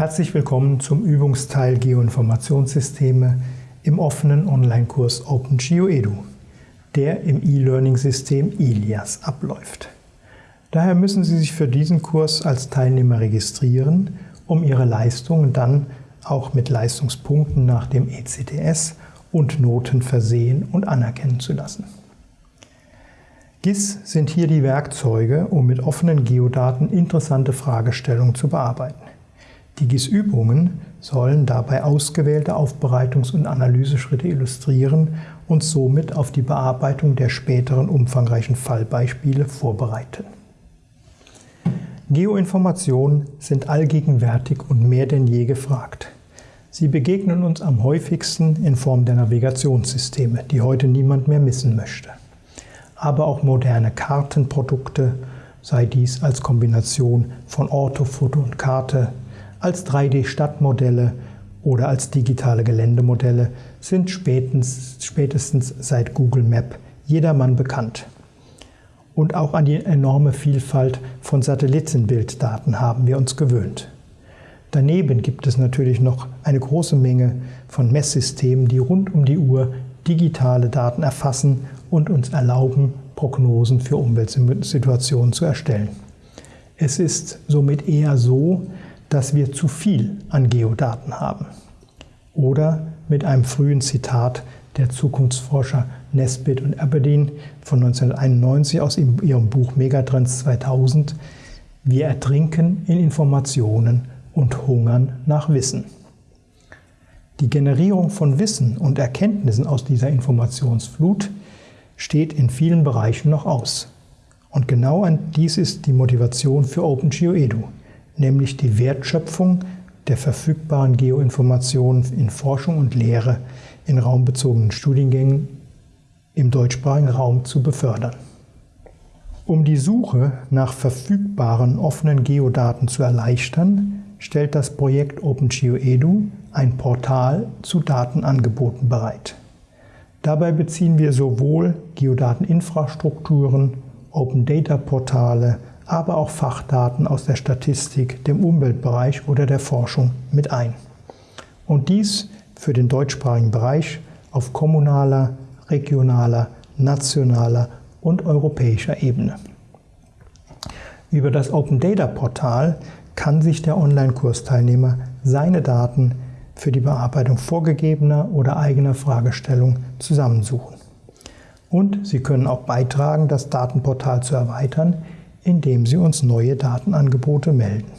Herzlich willkommen zum Übungsteil Geoinformationssysteme im offenen Online-Kurs OpenGeoEDU, der im E-Learning-System ILIAS abläuft. Daher müssen Sie sich für diesen Kurs als Teilnehmer registrieren, um Ihre Leistungen dann auch mit Leistungspunkten nach dem ECTS und Noten versehen und anerkennen zu lassen. GIS sind hier die Werkzeuge, um mit offenen Geodaten interessante Fragestellungen zu bearbeiten. Die GIS-Übungen sollen dabei ausgewählte Aufbereitungs- und Analyseschritte illustrieren und somit auf die Bearbeitung der späteren umfangreichen Fallbeispiele vorbereiten. Geoinformationen sind allgegenwärtig und mehr denn je gefragt. Sie begegnen uns am häufigsten in Form der Navigationssysteme, die heute niemand mehr missen möchte aber auch moderne Kartenprodukte, sei dies als Kombination von Orto, Foto und Karte, als 3D-Stadtmodelle oder als digitale Geländemodelle, sind spätestens, spätestens seit Google Map jedermann bekannt. Und auch an die enorme Vielfalt von Satellitenbilddaten haben wir uns gewöhnt. Daneben gibt es natürlich noch eine große Menge von Messsystemen, die rund um die Uhr digitale Daten erfassen und uns erlauben, Prognosen für Umweltsituationen zu erstellen. Es ist somit eher so, dass wir zu viel an Geodaten haben. Oder mit einem frühen Zitat der Zukunftsforscher Nesbitt und Aberdeen von 1991 aus ihrem Buch Megatrends 2000, wir ertrinken in Informationen und hungern nach Wissen. Die Generierung von Wissen und Erkenntnissen aus dieser Informationsflut steht in vielen Bereichen noch aus. Und genau dies ist die Motivation für OpenGeoEDU, nämlich die Wertschöpfung der verfügbaren Geoinformationen in Forschung und Lehre in raumbezogenen Studiengängen im deutschsprachigen Raum zu befördern. Um die Suche nach verfügbaren offenen Geodaten zu erleichtern, stellt das Projekt OpenGeoEDU ein Portal zu Datenangeboten bereit. Dabei beziehen wir sowohl Geodateninfrastrukturen, Open Data Portale, aber auch Fachdaten aus der Statistik, dem Umweltbereich oder der Forschung mit ein. Und dies für den deutschsprachigen Bereich auf kommunaler, regionaler, nationaler und europäischer Ebene. Über das Open Data Portal kann sich der Online-Kursteilnehmer seine Daten für die Bearbeitung vorgegebener oder eigener Fragestellungen zusammensuchen. Und Sie können auch beitragen, das Datenportal zu erweitern, indem Sie uns neue Datenangebote melden.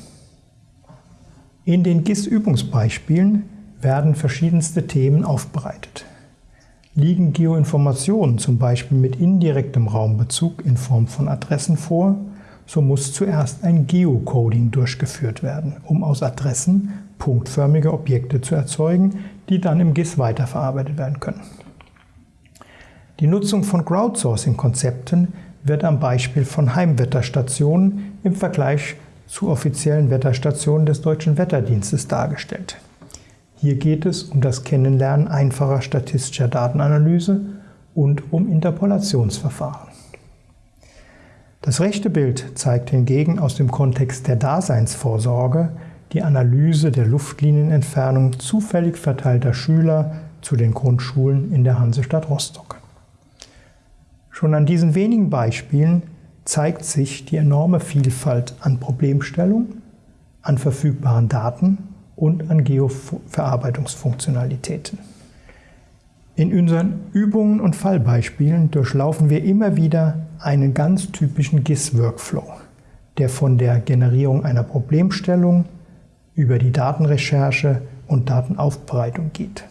In den GIS-Übungsbeispielen werden verschiedenste Themen aufbereitet. Liegen Geoinformationen zum Beispiel mit indirektem Raumbezug in Form von Adressen vor, so muss zuerst ein Geocoding durchgeführt werden, um aus Adressen punktförmige Objekte zu erzeugen, die dann im GIS weiterverarbeitet werden können. Die Nutzung von Crowdsourcing-Konzepten wird am Beispiel von Heimwetterstationen im Vergleich zu offiziellen Wetterstationen des Deutschen Wetterdienstes dargestellt. Hier geht es um das Kennenlernen einfacher statistischer Datenanalyse und um Interpolationsverfahren. Das rechte Bild zeigt hingegen aus dem Kontext der Daseinsvorsorge die Analyse der Luftlinienentfernung zufällig verteilter Schüler zu den Grundschulen in der Hansestadt Rostock. Schon an diesen wenigen Beispielen zeigt sich die enorme Vielfalt an Problemstellung, an verfügbaren Daten und an Geoverarbeitungsfunktionalitäten. In unseren Übungen und Fallbeispielen durchlaufen wir immer wieder einen ganz typischen GIS-Workflow, der von der Generierung einer Problemstellung über die Datenrecherche und Datenaufbereitung geht.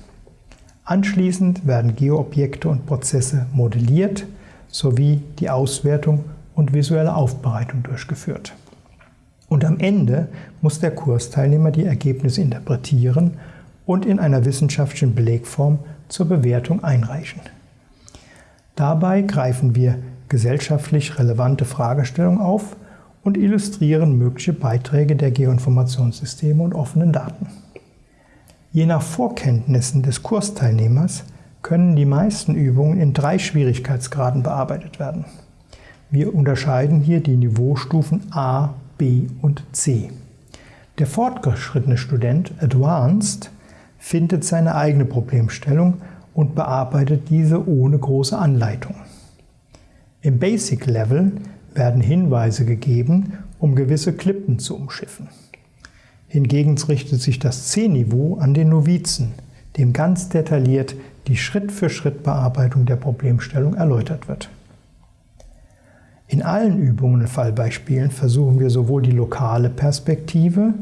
Anschließend werden Geoobjekte und Prozesse modelliert sowie die Auswertung und visuelle Aufbereitung durchgeführt. Und am Ende muss der Kursteilnehmer die Ergebnisse interpretieren und in einer wissenschaftlichen Belegform zur Bewertung einreichen. Dabei greifen wir gesellschaftlich relevante Fragestellungen auf und illustrieren mögliche Beiträge der Geoinformationssysteme und offenen Daten. Je nach Vorkenntnissen des Kursteilnehmers können die meisten Übungen in drei Schwierigkeitsgraden bearbeitet werden. Wir unterscheiden hier die Niveaustufen A, B und C. Der fortgeschrittene Student, Advanced, findet seine eigene Problemstellung und bearbeitet diese ohne große Anleitung. Im Basic Level werden Hinweise gegeben, um gewisse Klippen zu umschiffen. Hingegen richtet sich das C-Niveau an den Novizen, dem ganz detailliert die Schritt-für-Schritt-Bearbeitung der Problemstellung erläutert wird. In allen Übungen und Fallbeispielen versuchen wir sowohl die lokale Perspektive,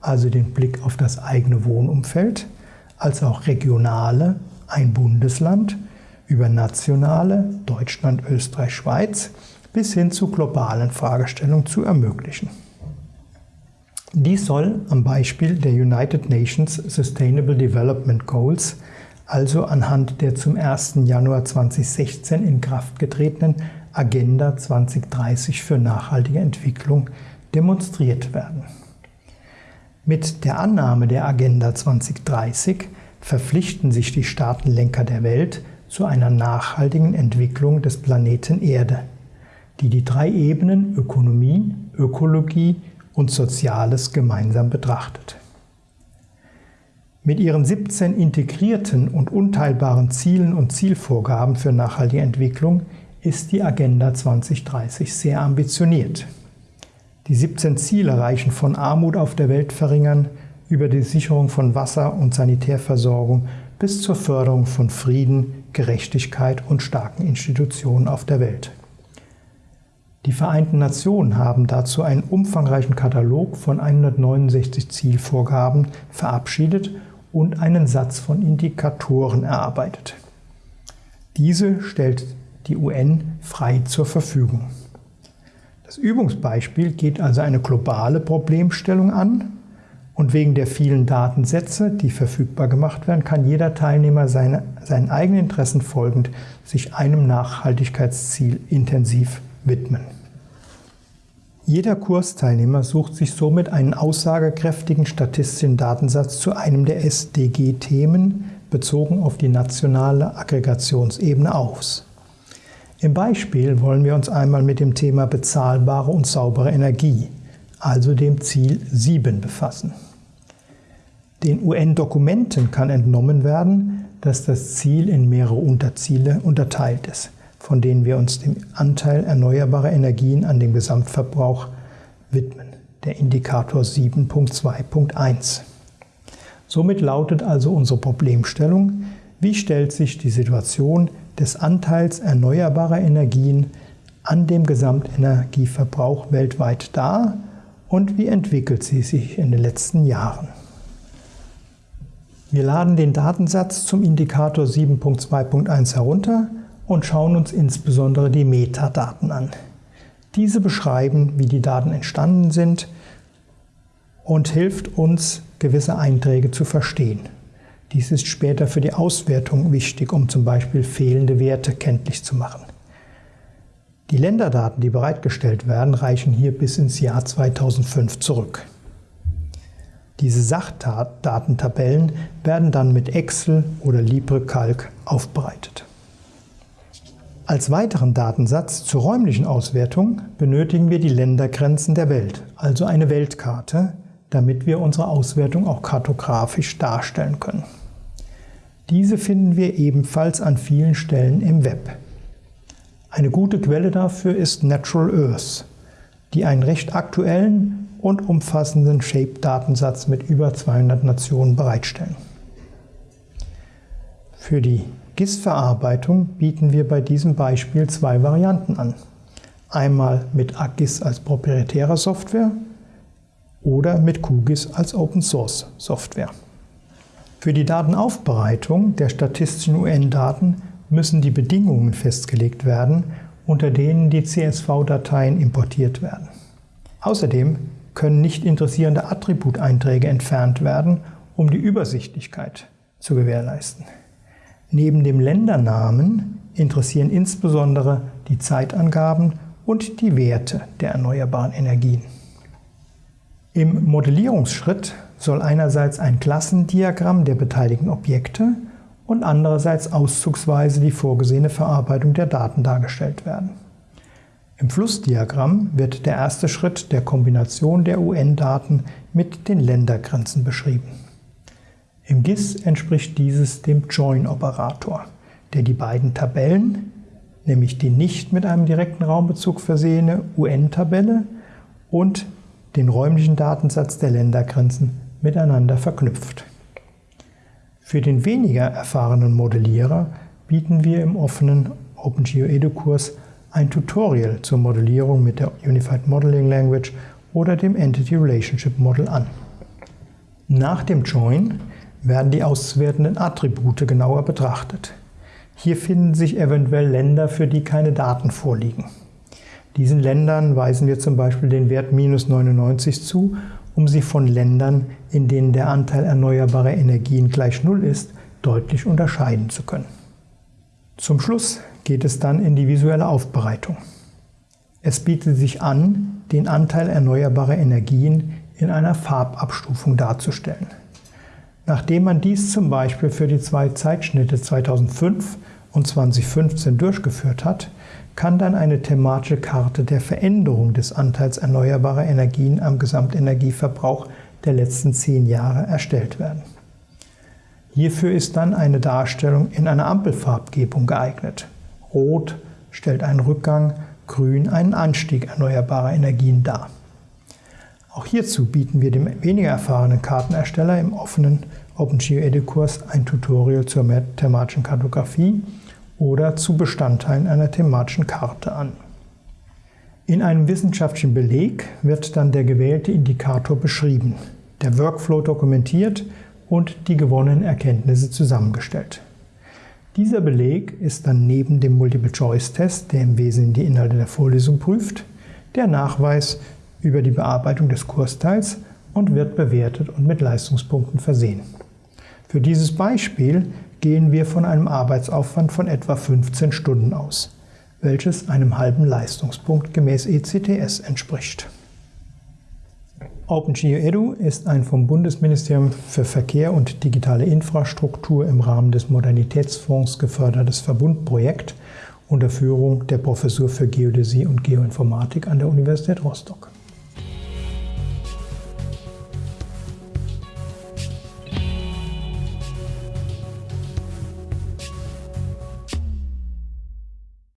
also den Blick auf das eigene Wohnumfeld, als auch regionale, ein Bundesland, über nationale, Deutschland, Österreich, Schweiz, bis hin zu globalen Fragestellungen zu ermöglichen. Dies soll am Beispiel der United Nations Sustainable Development Goals, also anhand der zum 1. Januar 2016 in Kraft getretenen Agenda 2030 für nachhaltige Entwicklung, demonstriert werden. Mit der Annahme der Agenda 2030 verpflichten sich die Staatenlenker der Welt zu einer nachhaltigen Entwicklung des Planeten Erde, die die drei Ebenen Ökonomie, Ökologie und Soziales gemeinsam betrachtet. Mit ihren 17 integrierten und unteilbaren Zielen und Zielvorgaben für nachhaltige Entwicklung ist die Agenda 2030 sehr ambitioniert. Die 17 Ziele reichen von Armut auf der Welt verringern über die Sicherung von Wasser- und Sanitärversorgung bis zur Förderung von Frieden, Gerechtigkeit und starken Institutionen auf der Welt. Die Vereinten Nationen haben dazu einen umfangreichen Katalog von 169 Zielvorgaben verabschiedet und einen Satz von Indikatoren erarbeitet. Diese stellt die UN frei zur Verfügung. Das Übungsbeispiel geht also eine globale Problemstellung an und wegen der vielen Datensätze, die verfügbar gemacht werden, kann jeder Teilnehmer seine, seinen eigenen Interessen folgend sich einem Nachhaltigkeitsziel intensiv widmen. Jeder Kursteilnehmer sucht sich somit einen aussagekräftigen statistischen Datensatz zu einem der SDG-Themen bezogen auf die nationale Aggregationsebene aus. Im Beispiel wollen wir uns einmal mit dem Thema bezahlbare und saubere Energie, also dem Ziel 7, befassen. Den UN-Dokumenten kann entnommen werden, dass das Ziel in mehrere Unterziele unterteilt ist von denen wir uns dem Anteil erneuerbarer Energien an dem Gesamtverbrauch widmen, der Indikator 7.2.1. Somit lautet also unsere Problemstellung, wie stellt sich die Situation des Anteils erneuerbarer Energien an dem Gesamtenergieverbrauch weltweit dar und wie entwickelt sie sich in den letzten Jahren. Wir laden den Datensatz zum Indikator 7.2.1 herunter und schauen uns insbesondere die Metadaten an. Diese beschreiben, wie die Daten entstanden sind und hilft uns, gewisse Einträge zu verstehen. Dies ist später für die Auswertung wichtig, um zum Beispiel fehlende Werte kenntlich zu machen. Die Länderdaten, die bereitgestellt werden, reichen hier bis ins Jahr 2005 zurück. Diese Sachdatentabellen werden dann mit Excel oder LibreCalc aufbereitet. Als weiteren Datensatz zur räumlichen Auswertung benötigen wir die Ländergrenzen der Welt, also eine Weltkarte, damit wir unsere Auswertung auch kartografisch darstellen können. Diese finden wir ebenfalls an vielen Stellen im Web. Eine gute Quelle dafür ist Natural Earth, die einen recht aktuellen und umfassenden Shape-Datensatz mit über 200 Nationen bereitstellen. Für die GIS-Verarbeitung bieten wir bei diesem Beispiel zwei Varianten an. Einmal mit AGIS als proprietärer Software oder mit QGIS als Open Source Software. Für die Datenaufbereitung der statistischen UN-Daten müssen die Bedingungen festgelegt werden, unter denen die CSV-Dateien importiert werden. Außerdem können nicht interessierende Attributeinträge entfernt werden, um die Übersichtlichkeit zu gewährleisten. Neben dem Ländernamen interessieren insbesondere die Zeitangaben und die Werte der erneuerbaren Energien. Im Modellierungsschritt soll einerseits ein Klassendiagramm der beteiligten Objekte und andererseits auszugsweise die vorgesehene Verarbeitung der Daten dargestellt werden. Im Flussdiagramm wird der erste Schritt der Kombination der UN-Daten mit den Ländergrenzen beschrieben. Im GIS entspricht dieses dem Join-Operator, der die beiden Tabellen, nämlich die nicht mit einem direkten Raumbezug versehene UN-Tabelle und den räumlichen Datensatz der Ländergrenzen miteinander verknüpft. Für den weniger erfahrenen Modellierer bieten wir im offenen OpenGeoEDU-Kurs ein Tutorial zur Modellierung mit der Unified Modeling Language oder dem Entity Relationship Model an. Nach dem Join werden die auszuwertenden Attribute genauer betrachtet. Hier finden sich eventuell Länder, für die keine Daten vorliegen. Diesen Ländern weisen wir zum Beispiel den Wert minus 99 zu, um sie von Ländern, in denen der Anteil erneuerbarer Energien gleich Null ist, deutlich unterscheiden zu können. Zum Schluss geht es dann in die visuelle Aufbereitung. Es bietet sich an, den Anteil erneuerbarer Energien in einer Farbabstufung darzustellen. Nachdem man dies zum Beispiel für die zwei Zeitschnitte 2005 und 2015 durchgeführt hat, kann dann eine thematische Karte der Veränderung des Anteils erneuerbarer Energien am Gesamtenergieverbrauch der letzten zehn Jahre erstellt werden. Hierfür ist dann eine Darstellung in einer Ampelfarbgebung geeignet. Rot stellt einen Rückgang, Grün einen Anstieg erneuerbarer Energien dar. Auch hierzu bieten wir dem weniger erfahrenen Kartenersteller im offenen OpenGeoEDU-Kurs ein Tutorial zur thematischen Kartografie oder zu Bestandteilen einer thematischen Karte an. In einem wissenschaftlichen Beleg wird dann der gewählte Indikator beschrieben, der Workflow dokumentiert und die gewonnenen Erkenntnisse zusammengestellt. Dieser Beleg ist dann neben dem Multiple-Choice-Test, der im Wesentlichen die Inhalte der Vorlesung prüft, der Nachweis über die Bearbeitung des Kursteils und wird bewertet und mit Leistungspunkten versehen. Für dieses Beispiel gehen wir von einem Arbeitsaufwand von etwa 15 Stunden aus, welches einem halben Leistungspunkt gemäß ECTS entspricht. OpenGeoEDU ist ein vom Bundesministerium für Verkehr und digitale Infrastruktur im Rahmen des Modernitätsfonds gefördertes Verbundprojekt unter Führung der Professur für Geodäsie und Geoinformatik an der Universität Rostock.